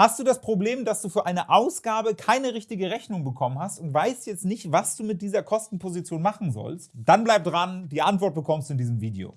Hast du das Problem, dass du für eine Ausgabe keine richtige Rechnung bekommen hast und weißt jetzt nicht, was du mit dieser Kostenposition machen sollst? Dann bleib dran, die Antwort bekommst du in diesem Video.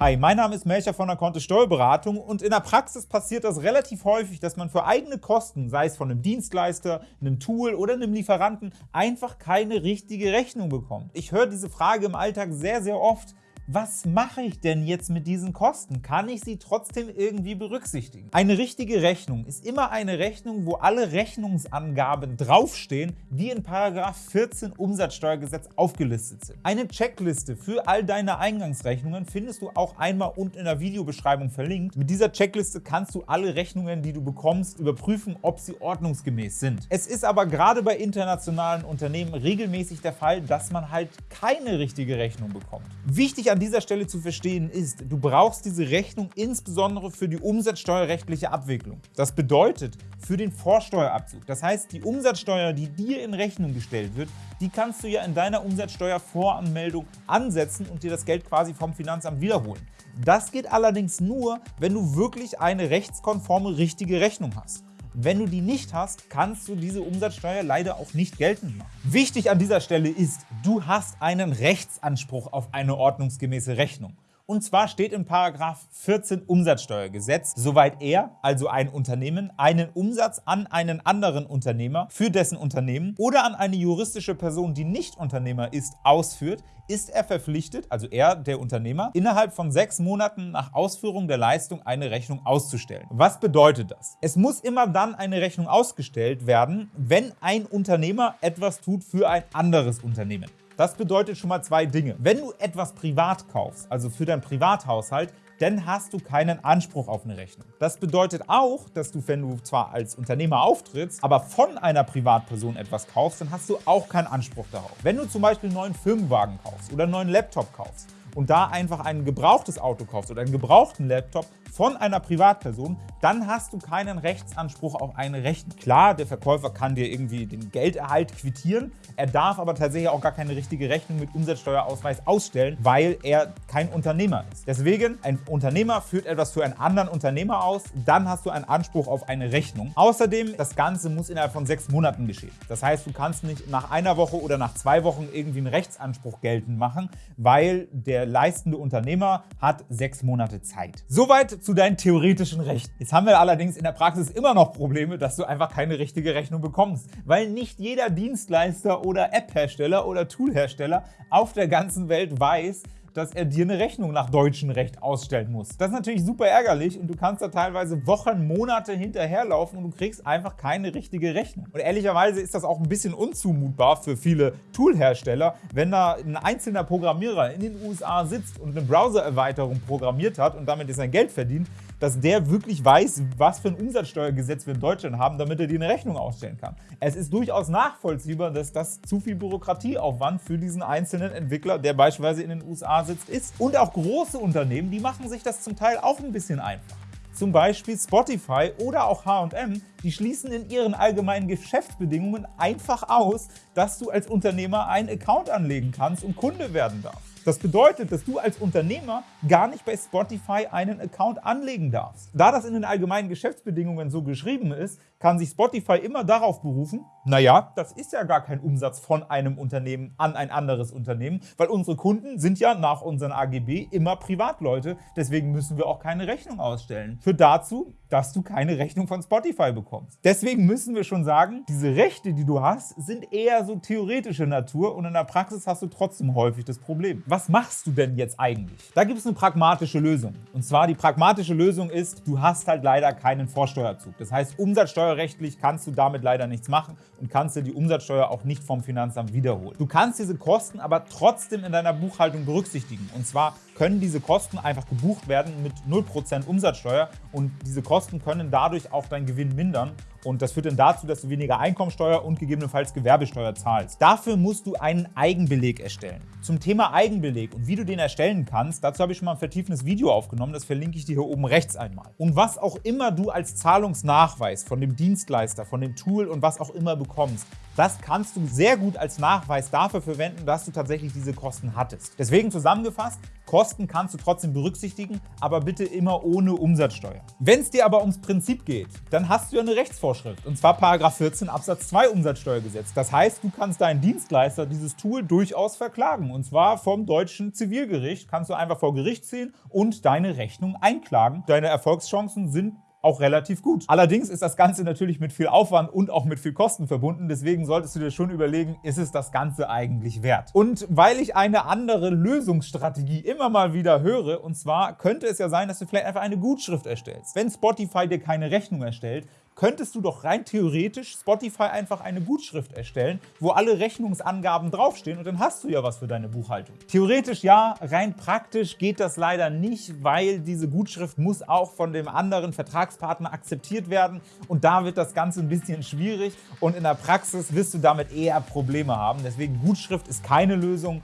Hi, mein Name ist Melcher von der Kontist Steuerberatung und in der Praxis passiert das relativ häufig, dass man für eigene Kosten, sei es von einem Dienstleister, einem Tool oder einem Lieferanten, einfach keine richtige Rechnung bekommt. Ich höre diese Frage im Alltag sehr, sehr oft was mache ich denn jetzt mit diesen Kosten? Kann ich sie trotzdem irgendwie berücksichtigen? Eine richtige Rechnung ist immer eine Rechnung, wo alle Rechnungsangaben draufstehen, die in § 14 Umsatzsteuergesetz aufgelistet sind. Eine Checkliste für all deine Eingangsrechnungen findest du auch einmal unten in der Videobeschreibung verlinkt. Mit dieser Checkliste kannst du alle Rechnungen, die du bekommst, überprüfen, ob sie ordnungsgemäß sind. Es ist aber gerade bei internationalen Unternehmen regelmäßig der Fall, dass man halt keine richtige Rechnung bekommt. Wichtig an an dieser Stelle zu verstehen ist, du brauchst diese Rechnung insbesondere für die umsatzsteuerrechtliche Abwicklung. Das bedeutet für den Vorsteuerabzug. Das heißt, die Umsatzsteuer, die dir in Rechnung gestellt wird, die kannst du ja in deiner Umsatzsteuervoranmeldung ansetzen und dir das Geld quasi vom Finanzamt wiederholen. Das geht allerdings nur, wenn du wirklich eine rechtskonforme richtige Rechnung hast. Wenn du die nicht hast, kannst du diese Umsatzsteuer leider auch nicht geltend machen. Wichtig an dieser Stelle ist, du hast einen Rechtsanspruch auf eine ordnungsgemäße Rechnung. Und zwar steht in § 14 Umsatzsteuergesetz, soweit er, also ein Unternehmen, einen Umsatz an einen anderen Unternehmer für dessen Unternehmen oder an eine juristische Person, die nicht Unternehmer ist, ausführt, ist er verpflichtet, also er, der Unternehmer, innerhalb von sechs Monaten nach Ausführung der Leistung eine Rechnung auszustellen. Was bedeutet das? Es muss immer dann eine Rechnung ausgestellt werden, wenn ein Unternehmer etwas tut für ein anderes Unternehmen. Das bedeutet schon mal zwei Dinge. Wenn du etwas privat kaufst, also für deinen Privathaushalt, dann hast du keinen Anspruch auf eine Rechnung. Das bedeutet auch, dass du, wenn du zwar als Unternehmer auftrittst, aber von einer Privatperson etwas kaufst, dann hast du auch keinen Anspruch darauf. Wenn du zum Beispiel einen neuen Firmenwagen kaufst oder einen neuen Laptop kaufst, und da einfach ein gebrauchtes Auto kaufst oder einen gebrauchten Laptop von einer Privatperson, dann hast du keinen Rechtsanspruch auf eine Rechnung. Klar, der Verkäufer kann dir irgendwie den Gelderhalt quittieren, er darf aber tatsächlich auch gar keine richtige Rechnung mit Umsatzsteuerausweis ausstellen, weil er kein Unternehmer ist. Deswegen, ein Unternehmer führt etwas für einen anderen Unternehmer aus, dann hast du einen Anspruch auf eine Rechnung. Außerdem, das Ganze muss innerhalb von sechs Monaten geschehen. Das heißt, du kannst nicht nach einer Woche oder nach zwei Wochen irgendwie einen Rechtsanspruch geltend machen, weil der leistende Unternehmer hat sechs Monate Zeit. Soweit zu deinen theoretischen Rechten. Jetzt haben wir allerdings in der Praxis immer noch Probleme, dass du einfach keine richtige Rechnung bekommst, weil nicht jeder Dienstleister oder App-Hersteller oder Tool-Hersteller auf der ganzen Welt weiß, dass er dir eine Rechnung nach deutschem Recht ausstellen muss. Das ist natürlich super ärgerlich und du kannst da teilweise Wochen, Monate hinterherlaufen und du kriegst einfach keine richtige Rechnung. Und ehrlicherweise ist das auch ein bisschen unzumutbar für viele Toolhersteller, wenn da ein einzelner Programmierer in den USA sitzt und eine Browser-Erweiterung programmiert hat und damit sein Geld verdient, dass der wirklich weiß, was für ein Umsatzsteuergesetz wir in Deutschland haben, damit er dir eine Rechnung ausstellen kann. Es ist durchaus nachvollziehbar, dass das zu viel Bürokratieaufwand für diesen einzelnen Entwickler, der beispielsweise in den USA sitzt, ist. Und auch große Unternehmen, die machen sich das zum Teil auch ein bisschen einfach. Zum Beispiel Spotify oder auch H&M, die schließen in ihren allgemeinen Geschäftsbedingungen einfach aus, dass du als Unternehmer einen Account anlegen kannst und Kunde werden darfst. Das bedeutet, dass du als Unternehmer gar nicht bei Spotify einen Account anlegen darfst. Da das in den allgemeinen Geschäftsbedingungen so geschrieben ist, kann sich Spotify immer darauf berufen, naja, das ist ja gar kein Umsatz von einem Unternehmen an ein anderes Unternehmen, weil unsere Kunden sind ja nach unseren AGB immer Privatleute, deswegen müssen wir auch keine Rechnung ausstellen. Führt dazu, dass du keine Rechnung von Spotify bekommst. Deswegen müssen wir schon sagen, diese Rechte, die du hast, sind eher so theoretische Natur und in der Praxis hast du trotzdem häufig das Problem. Was machst du denn jetzt eigentlich? Da gibt es eine pragmatische Lösung. Und zwar die pragmatische Lösung ist, du hast halt leider keinen Vorsteuerzug. Das heißt, Umsatzsteuer Steuerrechtlich kannst du damit leider nichts machen und kannst dir die Umsatzsteuer auch nicht vom Finanzamt wiederholen. Du kannst diese Kosten aber trotzdem in deiner Buchhaltung berücksichtigen. Und zwar können diese Kosten einfach gebucht werden mit 0% Umsatzsteuer und diese Kosten können dadurch auch deinen Gewinn mindern und das führt dann dazu, dass du weniger Einkommensteuer und gegebenenfalls Gewerbesteuer zahlst. Dafür musst du einen Eigenbeleg erstellen. Zum Thema Eigenbeleg und wie du den erstellen kannst, dazu habe ich schon mal ein vertiefendes Video aufgenommen, das verlinke ich dir hier oben rechts einmal. Und was auch immer du als Zahlungsnachweis von dem Dienstleister, von dem Tool und was auch immer bekommst, das kannst du sehr gut als Nachweis dafür verwenden, dass du tatsächlich diese Kosten hattest. Deswegen zusammengefasst, Kosten kannst du trotzdem berücksichtigen, aber bitte immer ohne Umsatzsteuer. Wenn es dir aber ums Prinzip geht, dann hast du ja eine Rechtsvorschrift, und zwar § 14 Absatz 2 Umsatzsteuergesetz. Das heißt, du kannst deinen Dienstleister dieses Tool durchaus verklagen, und zwar vom deutschen Zivilgericht. Kannst du einfach vor Gericht ziehen und deine Rechnung einklagen. Deine Erfolgschancen sind auch relativ gut. Allerdings ist das Ganze natürlich mit viel Aufwand und auch mit viel Kosten verbunden. Deswegen solltest du dir schon überlegen, ist es das Ganze eigentlich wert? Und weil ich eine andere Lösungsstrategie immer mal wieder höre, und zwar könnte es ja sein, dass du vielleicht einfach eine Gutschrift erstellst. Wenn Spotify dir keine Rechnung erstellt, könntest du doch rein theoretisch Spotify einfach eine Gutschrift erstellen, wo alle Rechnungsangaben draufstehen und dann hast du ja was für deine Buchhaltung. Theoretisch ja, rein praktisch geht das leider nicht, weil diese Gutschrift muss auch von dem anderen Vertragspartner akzeptiert werden und da wird das Ganze ein bisschen schwierig und in der Praxis wirst du damit eher Probleme haben. Deswegen Gutschrift ist keine Lösung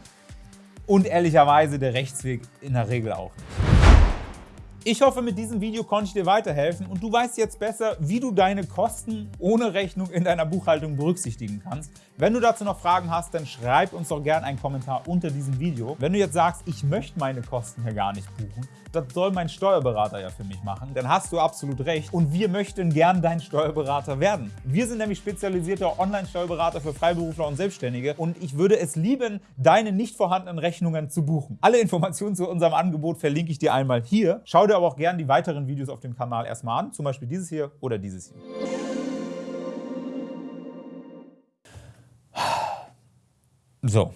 und ehrlicherweise der Rechtsweg in der Regel auch nicht. Ich hoffe, mit diesem Video konnte ich dir weiterhelfen und du weißt jetzt besser, wie du deine Kosten ohne Rechnung in deiner Buchhaltung berücksichtigen kannst. Wenn du dazu noch Fragen hast, dann schreib uns doch gerne einen Kommentar unter diesem Video. Wenn du jetzt sagst, ich möchte meine Kosten hier gar nicht buchen, das soll mein Steuerberater ja für mich machen, dann hast du absolut recht und wir möchten gern dein Steuerberater werden. Wir sind nämlich spezialisierter Online-Steuerberater für Freiberufler und Selbstständige und ich würde es lieben, deine nicht vorhandenen Rechnungen zu buchen. Alle Informationen zu unserem Angebot verlinke ich dir einmal hier. Schau dir dir aber auch gerne die weiteren Videos auf dem Kanal erstmal an, zum Beispiel dieses hier oder dieses hier. So,